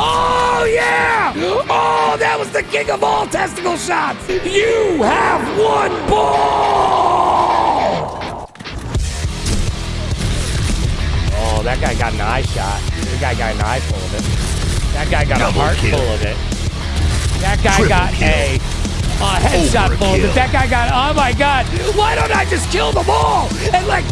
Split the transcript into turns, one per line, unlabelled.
Oh, yeah! Oh, that was the king of all testicle shots! You have one ball! Oh, that guy got an eye shot. That guy got an eye full of it. That guy got
Double
a heart
kill.
full of it. That guy
Triple
got
kill.
a, a headshot full of it. That guy got, oh my god, why don't I just kill them all and let